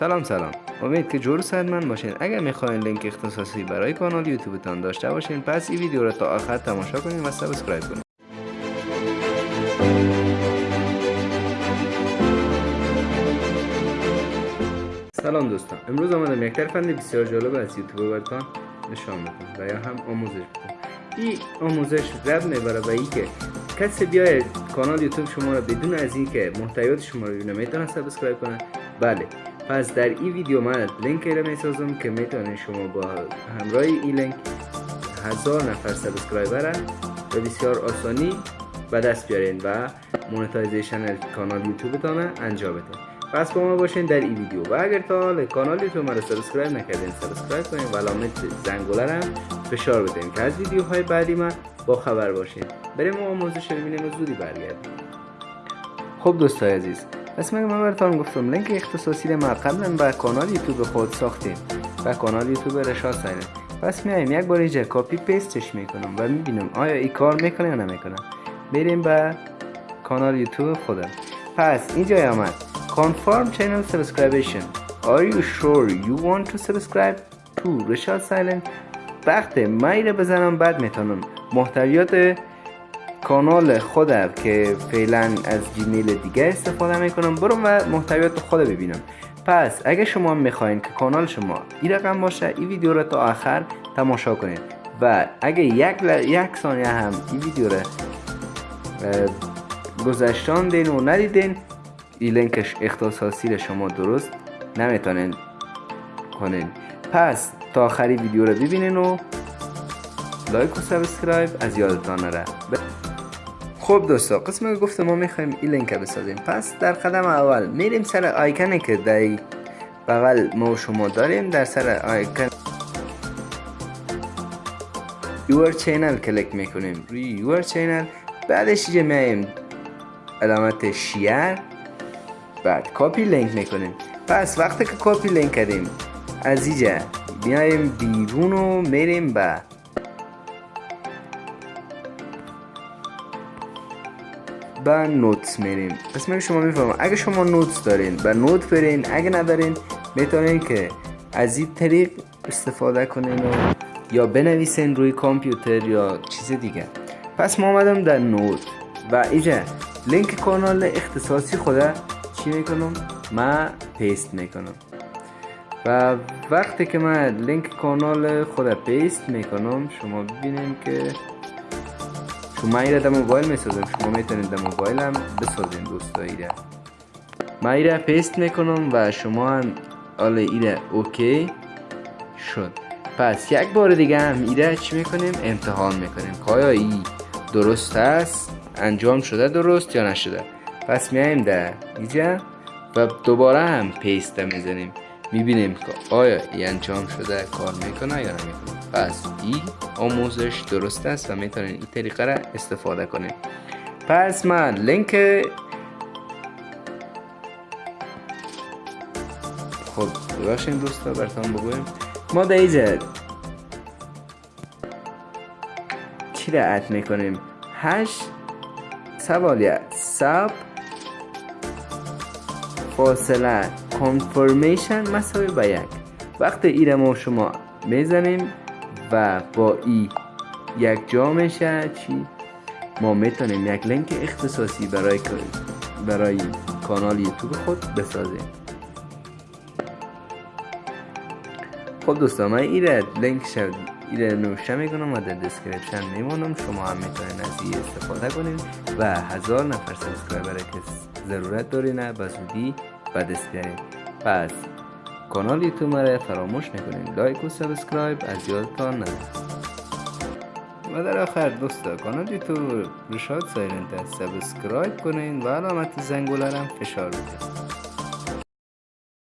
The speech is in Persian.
سلام سلام. امید که جور من باشین. اگر می‌خواین لینک اختصاصی برای کانال یوتیوبتان داشته باشین پس این ویدیو را تا آخر تماشا کنین و subscribe کنین. سلام دوستان. امروز آمدم یک فن بسیار جالب از یوتیوب براتون نشان می‌کنم و یا هم آموزش می‌کنم این آموزش ربط می‌گیره به که کسی بیاید کانال یوتیوب شما را بدون از اینکه محتویات شما رو ببینه می‌تونه subscribe کنه؟ بله. پس در این ویدیو من لینک را می‌سازم که می‌تونید شما با همراه این لینک هزار نفر subscriber به بسیار آسانی به دست بیارین و monetization کانال یوتیوب انجام بدین. پس با ما باشین در این ویدیو. و اگر تا کانال یوتیوب ما رو subscribe نکردین subscribe کنین و علامت زنگوله هم فشار بدین که از ویدیوهای بعدی ما با خبر باشین. بریم ما آموزش ببینیم و زودی برگردیم. خب دوستای عزیز پس من براتون گفتم. لینک اختصاصی ما قبلا به کانال یوتیوب خود ساختیم و کانال یوتیوب رشاد سایلنت پس میایم یک بار اینجا copy paste ش می‌کنم و می‌بینم آیا این کار می‌کنه یا نمی‌کنه. بریم به کانال یوتیوب خودم. پس اینجا آمد. Confirm channel subscription. Are you sure you want to subscribe to رشاد سایلنت وقت مایره بزنم بعد می‌تونم. محتویات کانال خودم که فعلا از جیمیل دیگه استفاده می‌کنم. برم و محتویات خود ببینم. پس اگه شما می‌خواین که کانال شما این رقم باشه این ویدیو رو تا آخر تماشا کنید. و اگه یک, یک ثانیه هم این ویدیو رو گذشتان دین و ندیدین این لینکش اختصاصی شما درست نمی‌تونین کنین. پس تا آخری ویدیو رو ببینین و لایک و subscribe از یادتان نره. خب دوستا قسم گفته ما می‌خوایم این لینک بسازیم. پس در قدم اول میریم سر آیکنی که در بغل ما شما داریم. در سر آیکن your channel کلیک می‌کنیم. روی your channel. بعدش اینجا میایم علامت share. بعد copy link می‌کنیم. پس وقتی که copy link کردیم از اینجا بیایم بیرون و میریم به با notes میریم قسمت شما می‌فهمم. اگه شما notes دارین به note برین اگه ندارین می‌تونین که از این طریق استفاده کنین و یا بنویسین روی کامپیوتر یا چیز دیگه. پس ما آمدم در note. و اینجا لینک کانال اختصاصی خوده چی می‌کنم؟ ما paste می‌کنم. و وقتی که من لینک کانال خود paste می‌کنم شما ببینیم که شما ایره در موبایل می‌سازم. شما می‌تونید در موبایل هم بسازین دوستا ایره. من ایره paste می‌کنم و شما هم حالا ایره okay شد. پس یک بار دیگه هم ایره چی می‌کنیم؟ امتحان می‌کنیم. که ای درست است؟ انجام شده درست یا نشده؟ پس میایم در اینجا و دوباره هم پیست می‌زنیم. می‌بینیم که آیا این انجام شده کار می‌کنه یا نمی‌کنه. این آموزش درست است و می‌تونین این طریقه را استفاده کنیم پس من لینک خب ببخشین دوستا براتون بگویم. ما در اینجا چی را اد می‌کنیم؟ هشت سوالیت سب فاصله کانفرمیشن مساوی به یک. وقتی ای ما شما می‌زنیم و با ای یک جا میشه چی؟ ما می‌تونیم یک لینک اختصاصی برای برای کانال یوتیوب خود بسازیم. خب دوستان من ایره لینک شد ایره نوشته می‌کنم و در description میمونم. شما هم می‌تونین از این استفاده کنید و هزار نفر subscriber که ضرورت دارین به زودی به دست بیارین پس کانال یوتیوب را فراموش نکنین like و subscribe از یادتان نره و در آخر دوستا کانال یوتیوب رشاد سایلنت subscribe کنین و علامت زنگوله فشار بدین